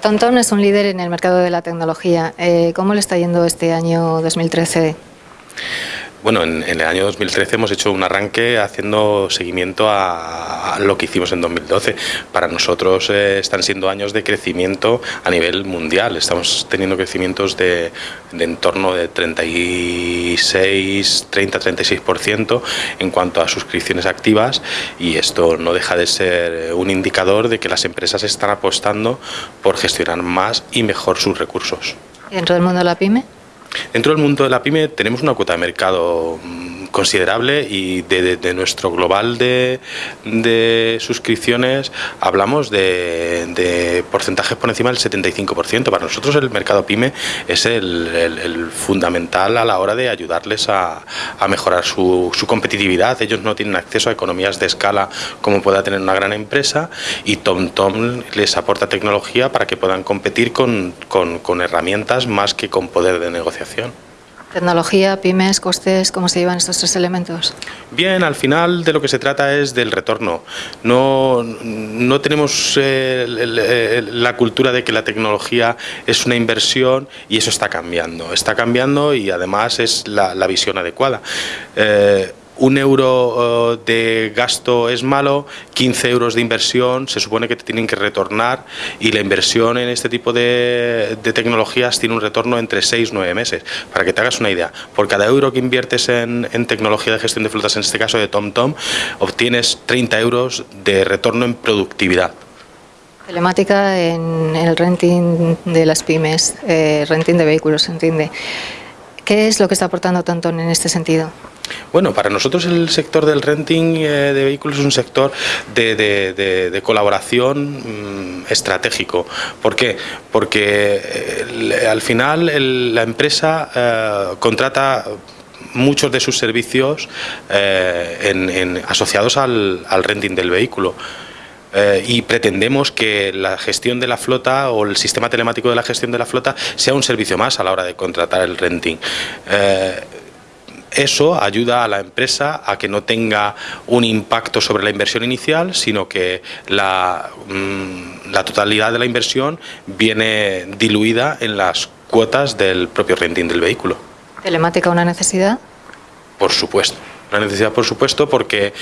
TomTom es un líder en el mercado de la tecnología. Eh, ¿Cómo le está yendo este año 2013? Bueno, en, el año 2013 hemos hecho un arranque haciendo seguimiento a, lo que hicimos en 2012. Para nosotros eh, están siendo años de crecimiento a nivel mundial. Estamos teniendo crecimientos de, en torno de 36, 30-36% en cuanto a suscripciones activas y esto no deja de ser un indicador de que las empresas están apostando por gestionar más y mejor sus recursos. ¿Dentro del mundo de la pyme? Dentro del mundo de la pyme tenemos una cuota de mercado mm, considerable y de, nuestro global de, suscripciones hablamos de, porcentajes por encima del 75%. Para nosotros el mercado pyme es el, fundamental a la hora de ayudarles a, mejorar su, competitividad. Ellos no tienen acceso a economías de escala como pueda tener una gran empresa y TomTom les aporta tecnología para que puedan competir con herramientas más que con poder de negociación. Tecnología, pymes, costes, ¿cómo se llevan estos tres elementos? Bien, al final de lo que se trata es del retorno. No, no tenemos eh, la cultura de que la tecnología es una inversión y eso está cambiando. Está cambiando y además es la, visión adecuada. Eh, un euro eh, de gasto es malo, 15 euros de inversión se supone que te tienen que retornar y la inversión en este tipo de, tecnologías tiene un retorno entre 6 y 9 meses. Para que te hagas una idea, por cada euro que inviertes en, tecnología de gestión de flotas, en este caso de TomTom, obtienes 30 euros de retorno en productividad. Telemática en el renting de las pymes, eh, renting de vehículos, entiende. ¿Qué es lo que está aportando TomTom en este sentido? Bueno, para nosotros el sector del renting eh, de vehículos es un sector de, colaboración mm, estratégico. ¿Por qué? Porque eh, al final la empresa eh, contrata muchos de sus servicios asociados al, renting del vehículo. Y pretendemos que la gestión de la flota o el sistema telemático de la gestión de la flota sea un servicio más a la hora de contratar el renting. Eso ayuda a la empresa a que no tenga un impacto sobre la inversión inicial, sino que la, mm, totalidad de la inversión viene diluida en las cuotas del propio renting del vehículo. ¿Telemática una necesidad? Por supuesto, una necesidad por supuesto porque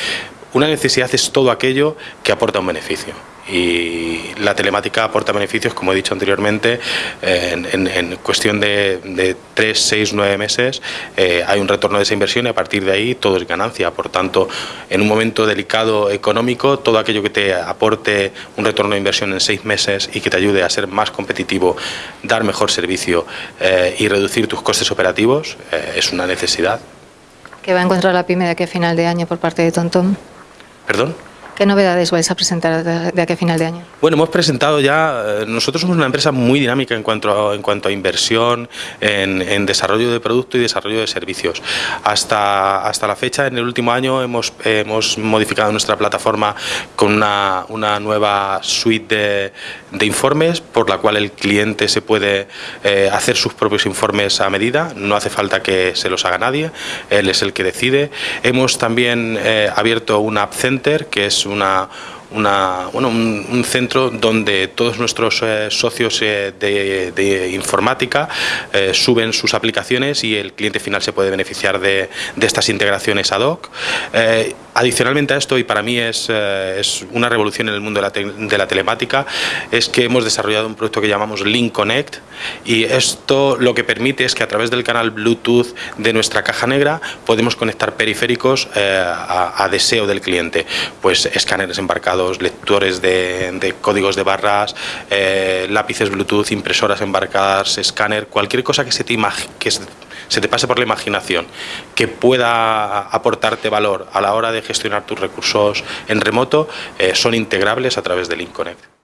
una necesidad es todo aquello que aporta un beneficio y la telemática aporta beneficios, como he dicho anteriormente, en, cuestión de, de, 3, 6, 9 meses eh, hay un retorno de esa inversión y a partir de ahí todo es ganancia. Por tanto, en un momento delicado económico, todo aquello que te aporte un retorno de inversión en 6 meses y que te ayude a ser más competitivo, dar mejor servicio eh, y reducir tus costes operativos eh, es una necesidad. ¿Qué va a encontrar la PYME de aquí a final de año por parte de TomTom? ¿Perdón? ¿Qué novedades vais a presentar de aquí a final de año? Bueno, hemos presentado ya, eh, nosotros somos una empresa muy dinámica en cuanto a, en cuanto a inversión, en, desarrollo de producto y desarrollo de servicios. Hasta, hasta la fecha, en el último año, hemos, hemos modificado nuestra plataforma con una, una nueva suite de, de, informes por la cual el cliente se puede eh, hacer sus propios informes a medida, no hace falta que se los haga nadie, él es el que decide. Hemos también eh, abierto un App Center, que es una, una, bueno, un, centro donde todos nuestros eh, socios eh, de, informática eh, suben sus aplicaciones y el cliente final se puede beneficiar de, de estas integraciones ad hoc. adicionalmente a esto, y para mí es, es una revolución en el mundo de la, de la, telemática, es que hemos desarrollado un producto que llamamos Link Connect y esto lo que permite es que a través del canal Bluetooth de nuestra caja negra podemos conectar periféricos a, a deseo del cliente, pues escáneres embarcados lectores de, códigos de barras, eh, lápices Bluetooth, impresoras embarcadas, escáner, cualquier cosa que se te, que se te pase por la imaginación, que pueda aportarte valor a la hora de gestionar tus recursos en remoto, eh, son integrables a través de Link Connect.